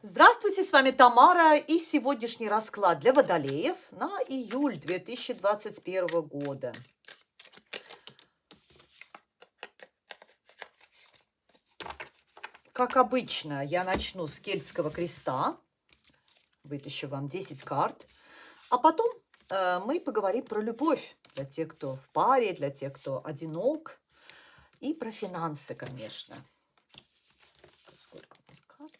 Здравствуйте, с вами Тамара и сегодняшний расклад для водолеев на июль 2021 года. Как обычно, я начну с кельтского креста, вытащу вам 10 карт, а потом э, мы поговорим про любовь для тех, кто в паре, для тех, кто одинок, и про финансы, конечно. Сколько у нас карт?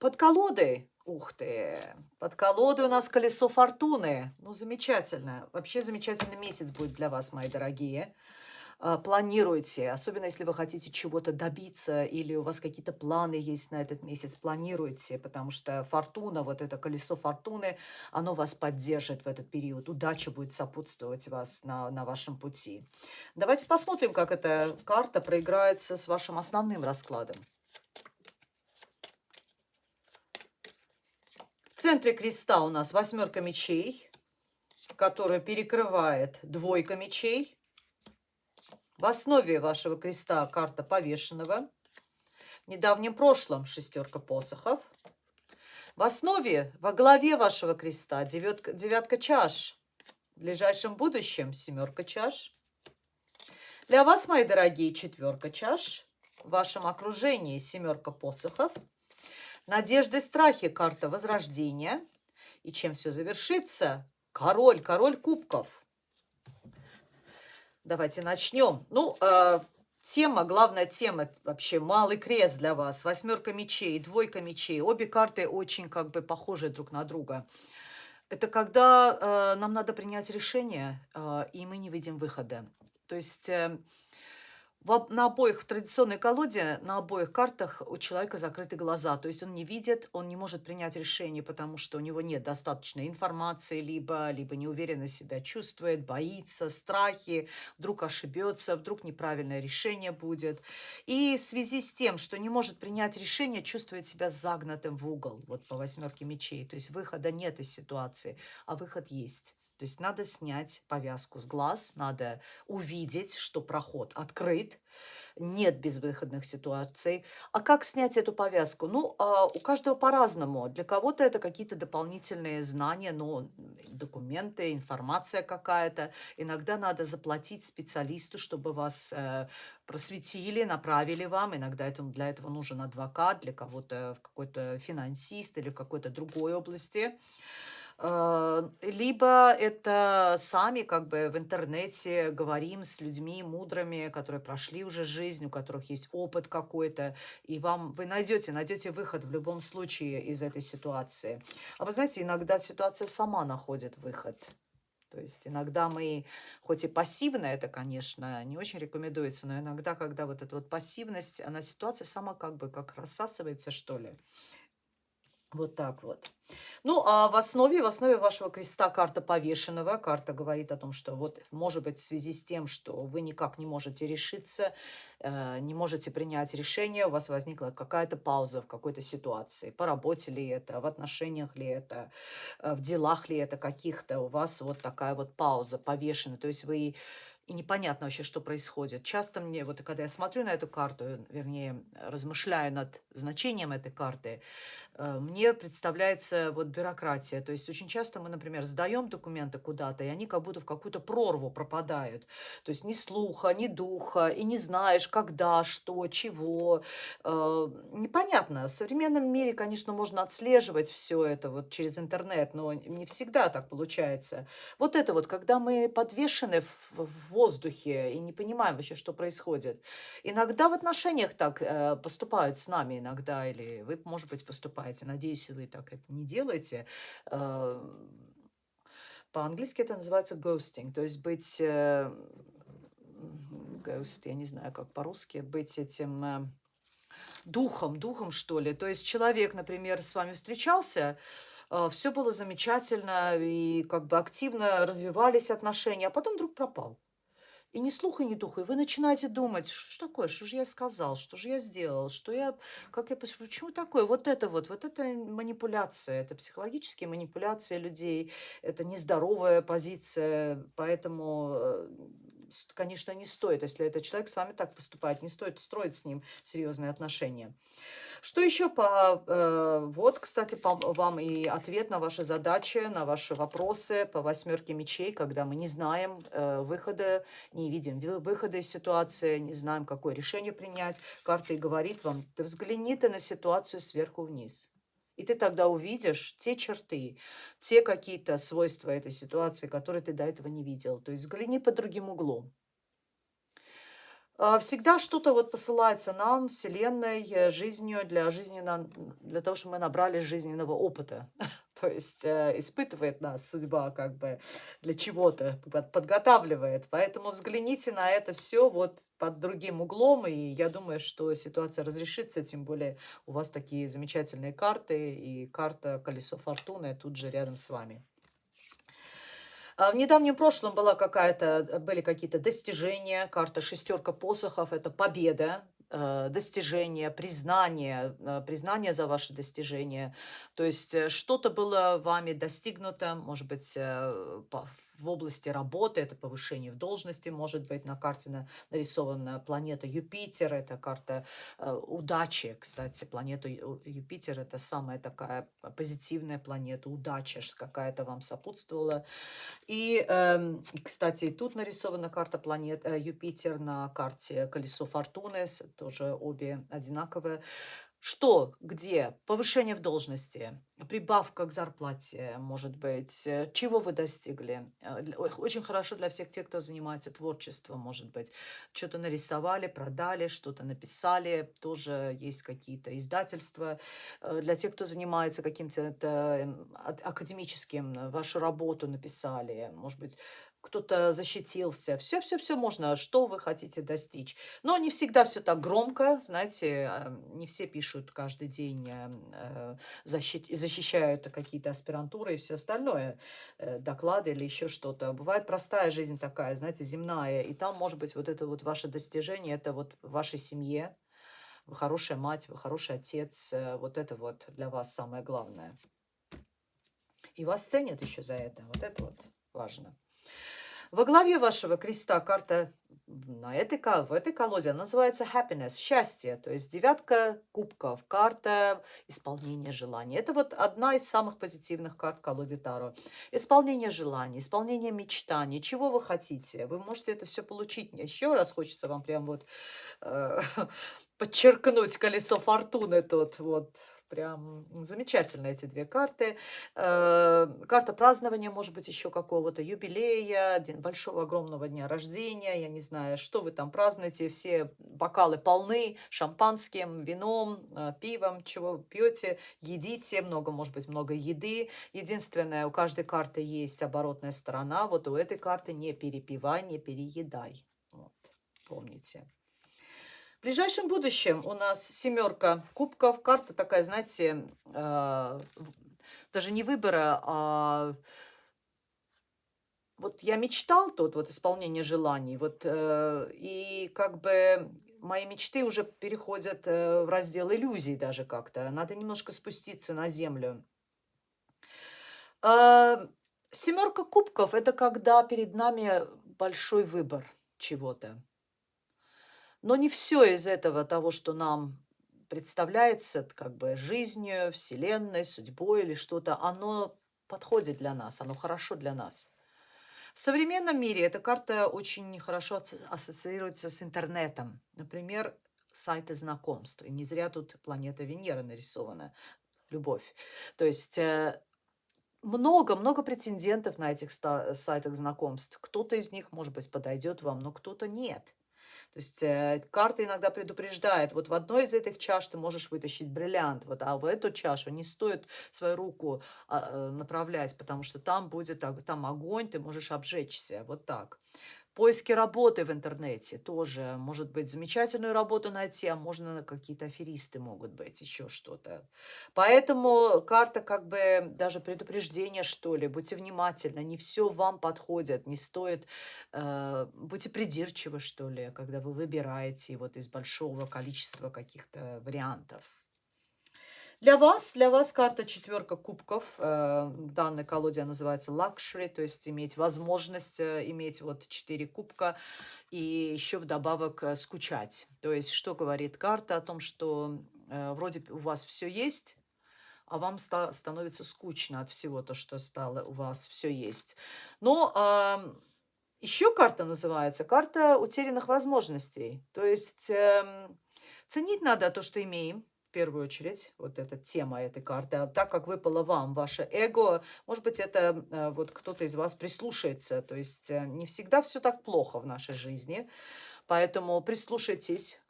Под колодой, ух ты, под колодой у нас колесо фортуны. Ну, замечательно. Вообще замечательный месяц будет для вас, мои дорогие. А, планируйте, особенно если вы хотите чего-то добиться или у вас какие-то планы есть на этот месяц, планируйте, потому что фортуна, вот это колесо фортуны, оно вас поддержит в этот период. Удача будет сопутствовать вас на, на вашем пути. Давайте посмотрим, как эта карта проиграется с вашим основным раскладом. В центре креста у нас восьмерка мечей, которая перекрывает двойка мечей. В основе вашего креста карта повешенного. В недавнем прошлом шестерка посохов. В основе, во главе вашего креста девятка, девятка чаш. В ближайшем будущем семерка чаш. Для вас, мои дорогие, четверка чаш. В вашем окружении семерка посохов. Надежды, страхи, карта возрождения. И чем все завершится? Король, король кубков. Давайте начнем. Ну, э, тема, главная тема вообще малый крест для вас. Восьмерка мечей, двойка мечей. Обе карты очень как бы похожи друг на друга. Это когда э, нам надо принять решение, э, и мы не видим выхода. То есть... Э, на обоих, в традиционной колоде, на обоих картах у человека закрыты глаза. То есть он не видит, он не может принять решение, потому что у него нет достаточной информации, либо, либо неуверенно себя чувствует, боится, страхи, вдруг ошибется, вдруг неправильное решение будет. И в связи с тем, что не может принять решение, чувствует себя загнатым в угол, вот по восьмерке мечей. То есть выхода нет из ситуации, а выход есть. То есть надо снять повязку с глаз, надо увидеть, что проход открыт, нет безвыходных ситуаций. А как снять эту повязку? Ну, а, у каждого по-разному. Для кого-то это какие-то дополнительные знания, ну, документы, информация какая-то. Иногда надо заплатить специалисту, чтобы вас э, просветили, направили вам. Иногда для этого нужен адвокат, для кого-то какой-то финансист или в какой-то другой области. Э, либо это сами как бы в интернете говорим с людьми мудрыми, которые прошли уже жизнь, у которых есть опыт какой-то, и вам вы найдете, найдете выход в любом случае из этой ситуации. А вы знаете, иногда ситуация сама находит выход. То есть иногда мы, хоть и пассивно это, конечно, не очень рекомендуется, но иногда, когда вот эта вот пассивность, она ситуация сама как бы как рассасывается, что ли. Вот так вот. Ну, а в основе, в основе вашего креста карта повешенного. Карта говорит о том, что вот, может быть, в связи с тем, что вы никак не можете решиться, э, не можете принять решение, у вас возникла какая-то пауза в какой-то ситуации. По работе ли это, в отношениях ли это, э, в делах ли это каких-то. У вас вот такая вот пауза повешена. То есть вы и непонятно вообще, что происходит. Часто мне, вот когда я смотрю на эту карту, вернее, размышляю над значением этой карты, э, мне представляется вот бюрократия. То есть очень часто мы, например, сдаем документы куда-то, и они как будто в какую-то прорву пропадают. То есть ни слуха, ни духа, и не знаешь, когда, что, чего. Э, непонятно. В современном мире, конечно, можно отслеживать все это вот через интернет, но не всегда так получается. Вот это вот, когда мы подвешены в воздухе и не понимаем вообще, что происходит. Иногда в отношениях так э, поступают с нами иногда, или вы, может быть, поступаете. Надеюсь, вы так это не делаете. Э, по-английски это называется ghosting, то есть быть... Э, ghost, я не знаю, как по-русски, быть этим... Э, духом, духом, что ли. То есть человек, например, с вами встречался, э, все было замечательно, и как бы активно развивались отношения, а потом вдруг пропал. И ни слуха, ни духа. И вы начинаете думать, что ж такое, что же я сказал, что же я сделал, что я, как я, почему такое? Вот это вот, вот это манипуляция, это психологические манипуляции людей, это нездоровая позиция, поэтому, э, конечно, не стоит, если этот человек с вами так поступает, не стоит строить с ним серьезные отношения. Что еще по... э, вот, кстати, по вам и ответ на ваши задачи, на ваши вопросы по восьмерке мечей, когда мы не знаем э, выхода, не видим вы- выхода из ситуации, не знаем, какое решение принять. Карта и говорит вам, ты взгляни ты на ситуацию сверху вниз. И ты тогда увидишь те черты, те какие-то свойства этой ситуации, которые ты до этого не видел. То есть взгляни под другим углом. А, Всегда что-то вот посылается нам, Вселенной, э, жизнью, для, жизненно, для того, чтобы мы набрали жизненного опыта. То есть э, испытывает нас судьба как бы для чего-то, под- подготавливает. Поэтому взгляните на это все вот под другим углом, и я думаю, что ситуация разрешится, тем более у вас такие замечательные карты, и карта Колесо Фортуны тут же рядом с вами. А, В недавнем прошлом была какая-то, э, были какие-то достижения, карта шестерка посохов, это победа, э, достижение, признание, э, признание за ваши достижения. То есть что-то было вами достигнуто, может быть, в области работы, это повышение в должности, может быть, на карте на- нарисована планета Юпитер, это карта э, удачи, кстати, планета Юпитер, это самая такая позитивная планета, удача какая-то вам сопутствовала. И, и, кстати, тут нарисована карта планет э, Юпитер на карте колесо фортуны, тоже обе одинаковые. Что, где? Повышение в должности, прибавка к зарплате, может быть, э, чего вы достигли? Э, Очень хорошо для всех тех, кто занимается творчеством, может быть. Что-то нарисовали, продали, что-то написали, тоже есть какие-то издательства. Э, Для тех, кто занимается каким-то академическим, вашу работу написали, может быть, кто-то защитился. Все-все-все можно, что вы хотите достичь. Но не всегда все так громко, знаете, не все пишут каждый день, э, защит- защищают какие-то аспирантуры и все остальное, э, доклады или еще что-то. Бывает простая жизнь такая, знаете, земная, и там, может быть, вот это вот ваше достижение, это вот в вашей семье, вы хорошая мать, вы хороший отец, э, вот это вот для вас самое главное. И вас ценят еще за это, вот это вот важно. Во главе вашего креста карта на этой, в этой колоде называется happiness, счастье, то есть девятка кубков, карта исполнения желаний. Это вот одна из самых позитивных карт колоде Таро. Исполнение желаний, исполнение мечтаний, чего вы хотите. Вы можете это все получить. Еще раз хочется вам прям вот э, подчеркнуть колесо фортуны тут вот. Прям замечательно эти две карты. Э, карта празднования, может быть, еще какого-то юбилея, день большого огромного дня рождения, я не знаю, что вы там празднуете, все бокалы полны шампанским, вином, э, пивом, чего пьете, едите, много, может быть, много еды. Единственное, у каждой карты есть оборотная сторона, вот у этой карты не перепивай, не переедай. Вот, помните. В ближайшем будущем у нас семерка кубков. Карта такая, знаете, э, даже не выбора, а вот я мечтал тут, вот исполнение желаний, вот, э, и как бы мои мечты уже переходят э, в раздел иллюзий даже как-то. Надо немножко спуститься на землю. А, Семерка кубков– это когда перед нами большой выбор чего-то. Но не все из этого того, что нам представляется как бы жизнью, вселенной, судьбой или что-то, оно подходит для нас, оно хорошо для нас. В современном мире эта карта очень хорошо ассоциируется с интернетом. Например, сайты знакомств. И не зря тут планета Венера нарисована. Любовь. То есть э, много-много претендентов на этих сайтах знакомств. Кто-то из них, может быть, подойдет вам, но кто-то нет. То есть э, карта иногда предупреждает, вот в одной из этих чаш ты можешь вытащить бриллиант, вот, а в эту чашу не стоит свою руку а, э, направлять, потому что там будет там огонь, ты можешь обжечься, вот так. Поиске работы в интернете тоже. Может быть, замечательную работу найти, а можно какие-то аферисты могут быть, еще что-то. Поэтому карта как бы даже предупреждение, что ли. Будьте внимательны, не все вам подходит, не стоит... Э, будьте придирчивы, что ли, когда вы выбираете вот из большого количества каких-то вариантов. Для вас, для вас карта четверка кубков. Э, в данной называется luxury, то есть иметь возможность э, иметь вот четыре кубка и еще вдобавок э, скучать. То есть что говорит карта о том, что вроде у вас все есть, а вам ста становится скучно от всего то, что стало у вас все есть. Но э, еще карта называется карта утерянных возможностей. То есть э, ценить надо то, что имеем, в первую очередь, вот эта тема этой карты. А так как выпало вам ваше эго, может быть, это э, вот кто-то из вас прислушается. То есть э, не всегда все так плохо в нашей жизни. Поэтому прислушайтесь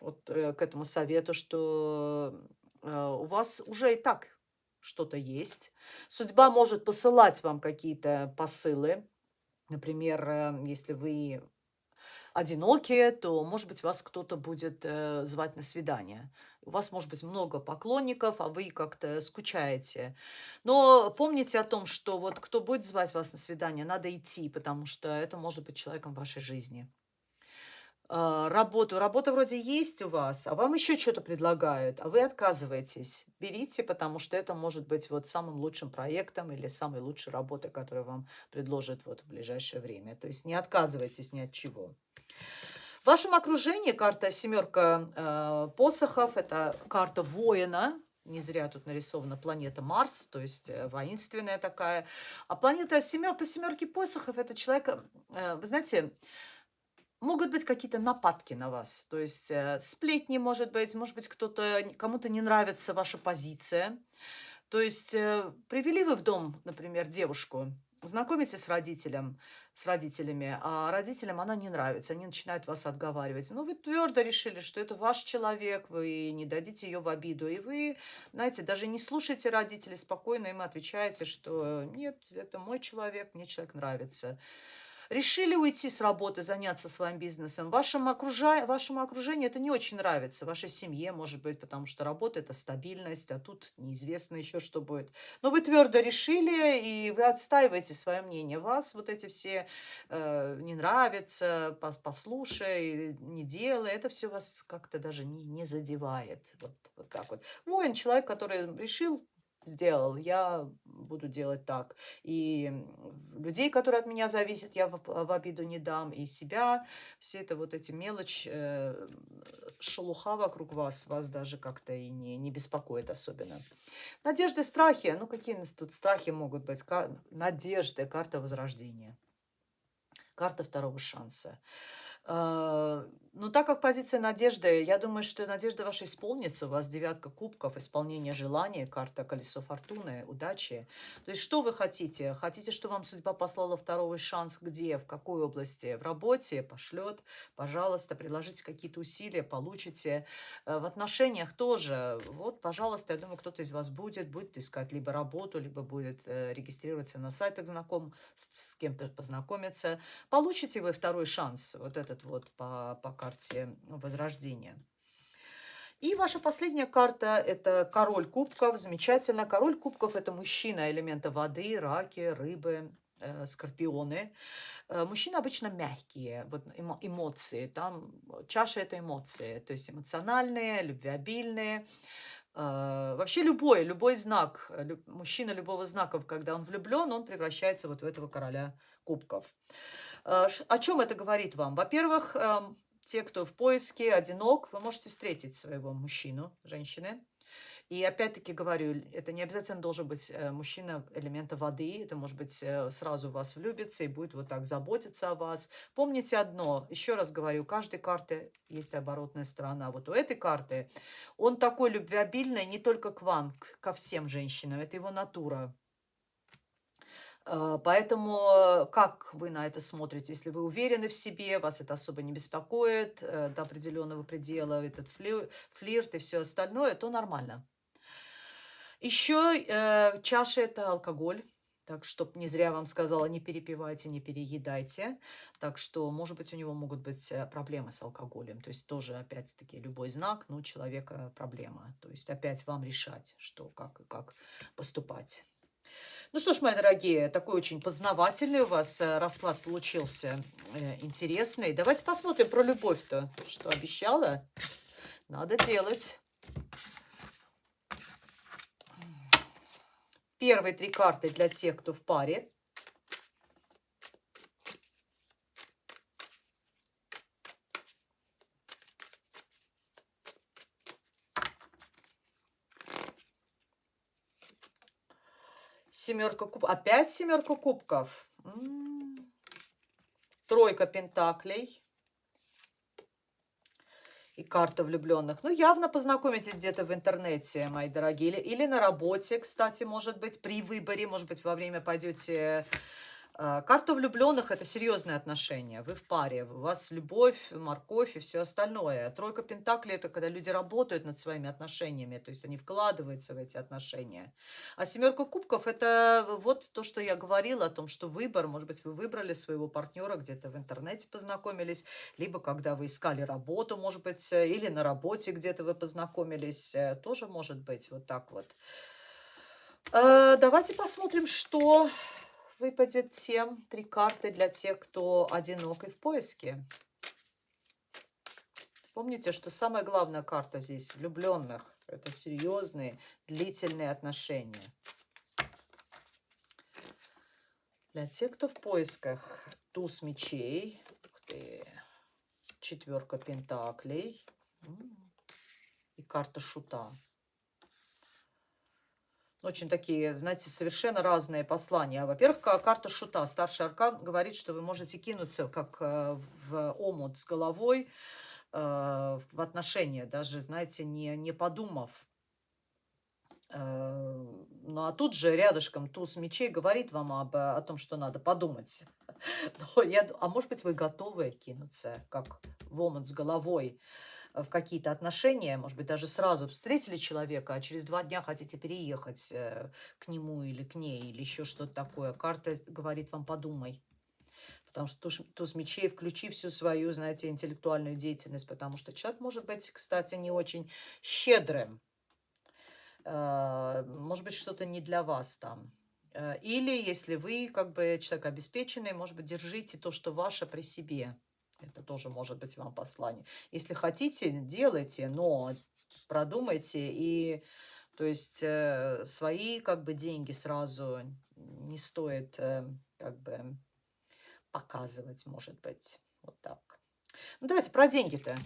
вот э, к этому совету, что у вас уже и так что-то есть. Судьба может посылать вам какие-то посылы. Например, если вы одинокие, то, может быть, вас кто-то будет э, звать на свидание. У вас может быть много поклонников, а вы как-то скучаете. Но помните о том, что вот кто будет звать вас на свидание, надо идти, потому что это может быть человеком в вашей жизни. А, работу. Работа вроде есть у вас, а вам еще что-то предлагают, а вы отказываетесь. Берите, потому что это может быть вот самым лучшим проектом или самой лучшей работой, которую вам предложат вот в ближайшее время. То есть не отказывайтесь ни от чего. В вашем окружении карта семерка э, посохов, это карта воина, не зря тут нарисована планета Марс, то есть э, воинственная такая. А планета семер, по семерке посохов, это человек, э, вы знаете, могут быть какие-то нападки на вас. То есть э, сплетни, может быть, может быть, кто-то, кому-то не нравится ваша позиция. То есть э, привели вы в дом, например, девушку, знакомитесь с родителем, с родителями, а родителям она не нравится, они начинают вас отговаривать. Но вы твердо решили, что это ваш человек, вы не дадите ее в обиду, и вы, знаете, даже не слушайте родителей, спокойно им отвечаете, что нет, это мой человек, мне человек нравится. Решили уйти с работы, заняться своим бизнесом. Вашему, окружа... Вашему окружению это не очень нравится. Вашей семье, может быть, потому что работа – это стабильность, а тут неизвестно еще, что будет. Но вы твердо решили, и вы отстаиваете свое мнение. Вас вот эти все э, не нравятся, послушай, не делай. Это все вас как-то даже не, не задевает. Вот, вот так вот. Воин – человек, который решил сделал, я буду делать так. И людей, которые от меня зависят, я в, в обиду не дам. И себя, все это вот эти мелочь, э, шелуха вокруг вас, вас даже как-то и не, не беспокоит особенно. Надежды, страхи. Ну, какие нас тут страхи могут быть? Кар надежды, карта возрождения. Карта второго шанса. А, ну, так как позиция надежды, я думаю, что надежда ваша исполнится. У вас девятка кубков, исполнение желания, карта колесо фортуны, удачи. То есть, что вы хотите? Хотите, что вам судьба послала второй шанс где? В какой области? В работе? Пошлет. Пожалуйста, приложите какие-то усилия, получите. Э, в отношениях тоже. Вот, пожалуйста, я думаю, кто-то из вас будет, будет искать либо работу, либо будет э, регистрироваться на сайтах знаком, с, с кем-то познакомиться. Получите вы второй шанс, вот этот вот по, по карте Возрождения. И ваша последняя карта – это король кубков. Замечательно. Король кубков – это мужчина элемента воды, раки, рыбы, э, скорпионы. Э, мужчины обычно мягкие, вот эмо, эмоции. Там чаша – это эмоции, то есть эмоциональные, любвеобильные. Э, вообще любой, любой знак, мужчина любого знака, когда он влюблен, он превращается вот в этого короля кубков. О чем это говорит вам? Во-первых, эм, те, кто в поиске, одинок, вы можете встретить своего мужчину, женщины. И опять-таки говорю, это не обязательно должен быть э, мужчина элемента воды, это может быть э, сразу вас влюбится и будет вот так заботиться о вас. Помните одно, еще раз говорю, у каждой карты есть оборотная сторона. Вот у этой карты он такой любвеобильный не только к вам, ко всем женщинам, это его натура. А, поэтому как вы на это смотрите? Если вы уверены в себе, вас это особо не беспокоит э, до определенного предела, этот флирт и все остальное, то нормально. Еще э, чаша – это алкоголь. Так, чтоб не зря вам сказала, не перепивайте, не переедайте. Так что, может быть, у него могут быть э, проблемы с алкоголем. То есть тоже, опять-таки, любой знак, ну, человека проблема. То есть опять вам решать, что, как и как поступать. Ну что ж, мои дорогие, такой очень познавательный у вас э, расклад получился, э, интересный. Давайте посмотрим про любовь-то, что обещала. Надо делать. Первые три карты для тех, кто в паре. Семерка кубков. Опять семерка кубков. Тройка пентаклей. И карта влюбленных. Ну, явно познакомитесь где-то в интернете, мои дорогие. Или, или на работе, кстати, может быть, при выборе. Может быть, во время пойдете карта влюбленных – это серьезные отношения. Вы в паре, у вас любовь, морковь и все остальное. Тройка пентаклей – это когда люди работают над своими отношениями, то есть они вкладываются в эти отношения. А семерка кубков – это вот то, что я говорила о том, что выбор, может быть, вы выбрали своего партнера, где-то в интернете познакомились, либо когда вы искали работу, может быть, или на работе где-то вы познакомились, э, тоже может быть вот так вот. Э, давайте посмотрим, что выпадет тем три карты для тех, кто одинок и в поиске. Помните, что самая главная карта здесь влюбленных. Это серьезные, длительные отношения. Для тех, кто в поисках, туз мечей, ух ты, четверка пентаклей и карта шута. Очень такие, знаете, совершенно разные послания. Во-первых, карта шута, старший аркан, говорит, что вы можете кинуться как э, в омут с головой э, в отношения, даже, знаете, не, не подумав. Э, ну, а тут же рядышком туз мечей говорит вам об, о том, что надо подумать. Но я, а может быть, вы готовы кинуться, как в омут с головой в какие-то отношения, может быть, даже сразу встретили человека, а через два дня хотите переехать э, к нему или к ней, или еще что-то такое. Карта говорит вам, подумай. Потому что туз, туз мечей, включи всю свою, знаете, интеллектуальную деятельность, потому что человек может быть, кстати, не очень щедрым. Э, может быть, что-то не для вас там. Э, или если вы, как бы, человек обеспеченный, может быть, держите то, что ваше при себе. Это тоже может быть вам послание. Если хотите, делайте, но продумайте и то есть э, свои как бы деньги сразу не стоит э, как бы показывать, может быть, вот так. Ну давайте про деньги-то.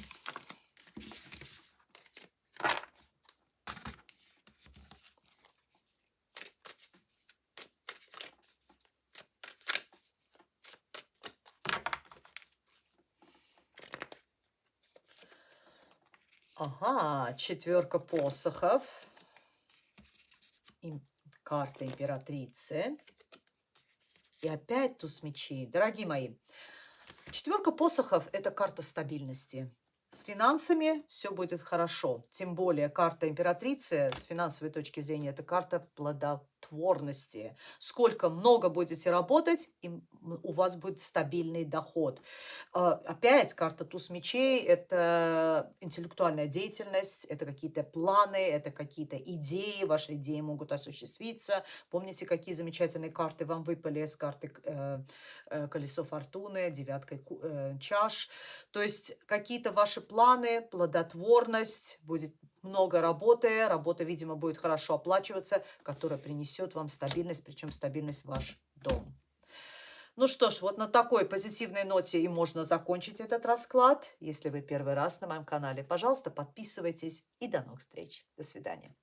Ага, четверка посохов. И карта императрицы. И опять туз мечей. Дорогие мои, четверка посохов – это карта стабильности. С финансами все будет хорошо. Тем более карта императрицы с финансовой точки зрения – это карта плода плодотворности. Сколько много будете работать, и у вас будет стабильный доход. А, опять карта туз мечей – это интеллектуальная деятельность, это какие-то планы, это какие-то идеи, ваши идеи могут осуществиться. Помните, какие замечательные карты вам выпали с карты э, э, колесо фортуны, девяткой э, чаш. То есть какие-то ваши планы, плодотворность, будет много работы, работа, видимо, будет хорошо оплачиваться, которая принесет вам стабильность, причем стабильность в ваш дом. Ну что ж, вот на такой позитивной ноте и можно закончить этот расклад. Если вы первый раз на моем канале, пожалуйста, подписывайтесь и до новых встреч. До свидания.